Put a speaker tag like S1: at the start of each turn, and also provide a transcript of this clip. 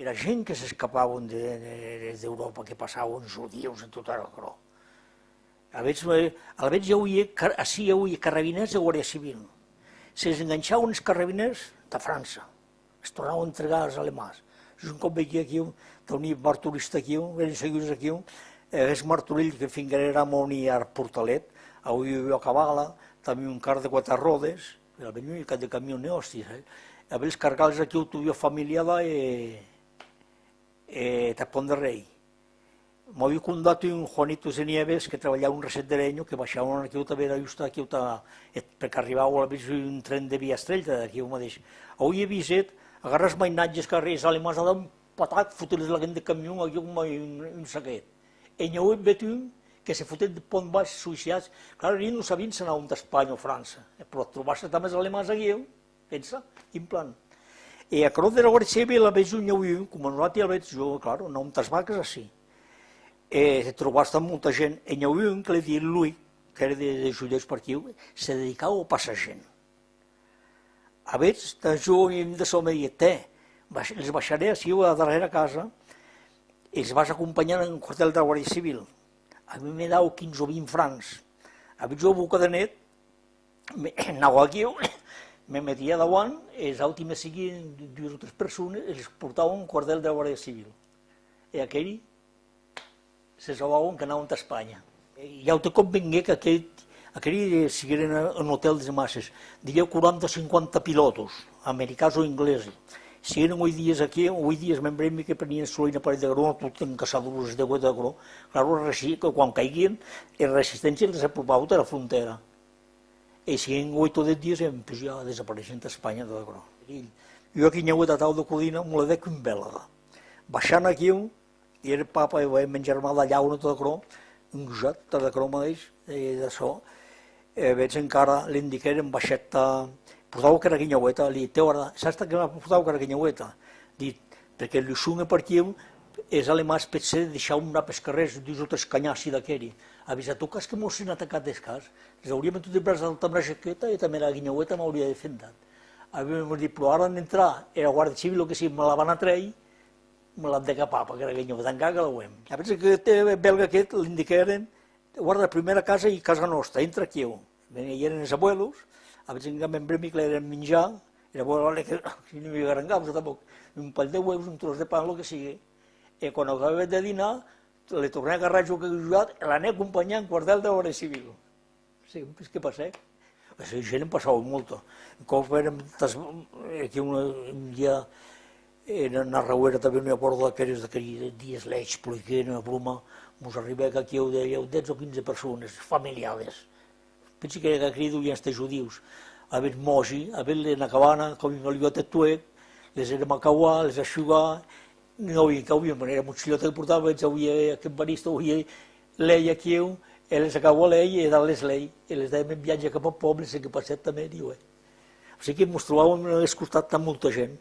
S1: era gent que s'escapaven d'Europa, que passaven judius en tot arreu. A eh, a veure ja havia, així hi havia carrabiners de Guàrdia Civil. Se'ls enganxaven els carrabiners de França, es tornaven a entregar als alemans. Un cop veia aquí, tenia marturista aquí, eren seguits aquí, és martorill que fins era moni al portalet, avui hi a Cabala, també un car de quatre rodes, el i de camió neòstis, eh? A veure, cargals aquí ho tuvia familiada e, e Tapón de Rei. M'havia condat un Juanito de Nieves que treballava un reset d'Erenyo, que baixava aquí també era just aquí, perquè arribava a un tren de via estrella d'aquí mateix. Avui he vist, agarres mainatges carrers alemans, ha un patat, fotre la gent de camió, aquí un, un, un saquet. E n'hi vet un que se fotet de pont baix suïciats. Clar, ells no sabien si anàvem d'Espanya o França, però trobar-se també els alemans aquí, pensa, quin plan. E a Cruz de la Guàrdia Civil la veig un lleu, com nosaltres el veig jo, clar, no amb tas vaques així eh, trobar-se amb molta gent. E havia un que li deia lui, que era de, de judeus per aquí, se dedicava a passar gent. A veure, de jo de som dir, te, els baixaré així a la darrera casa, i els vas acompanyar en un quartel de Guàrdia Civil. A mi me dau 15 o 20 francs. A veure, jo a boca de net, anava aquí, me metia davant, i els últims siguin dues o tres persones, els portava un quartel de la Guàrdia Civil. I aquell se trobaven que anaven a Espanya. I ja te convingué que aquell, aquell sigueren en hotels de masses, diria 40 o 50 pilotos, americans o inglesos. Si eren avui dies aquí, avui dies membrem que prenien solina per de gró, tot en caçadores de guet de gró, clar, quan caiguien, la resistència els apropava a la frontera. I si en avui tots els dies, pues ja desapareixen d'Espanya de gró. Jo aquí n'hi ha tau de codina, me la dec un bèlega. Baixant aquí, i el papa i germà de llauna tot de cro, un gosat de cro mateix, i de so, eh, veig encara l'indiquer en baixeta, portau que era guinyaueta, li té hora, saps que m'ha portau que era guinyaueta? Dit, perquè el sunga per aquí és alemà potser deixar una pescarrers, dius tres canyassi d'aquell. Avisa, tu cas que mos han atacat d'escàs, les hauríem tot de braç amb la jaqueta i també la guinyaueta m'hauria defendat. Havíem dit, però ara han d'entrar, era Guàrdia Civil, o que sí, me la van a treure, me l'han de capar, perquè era guinyo, tancar que la uem. A que té belga aquest, l'indiqueren, guarda la primera casa i casa nostra, entra aquí. Hi eren els abuelos, a veure que membre mi que l'eren menjar, i l'abuelo que si no hi garangava, tampoc, un pal de huevos, un tros de pan, el que sigui. I quan acabava de dinar, le torné a agarrar jo que he jugat, l'ané acompanyant quartel de l'hora civil. Sí, què passa? Això gent em passava molt. Un cop érem, aquí un, dia, na Rauera també n'hi ha porta d'aquells d'aquells dies l'eix, perquè una bruma, mos arriba que aquí ho dèieu 10 o 15 persones, familiades. Pensi que aquí duien els judius. A veure, mogi, a veure, na cabana, com en olivat de tuec, les érem a cauar, les aixugar, no havia que havia, era motxillota que portava, veig, havia barista, havia l'ei aquí, les acabó l'ei i dalt les l'ei, i les dèiem en viatge cap al poble, que passet també, diu, eh. O sigui que el costat amb molta gent.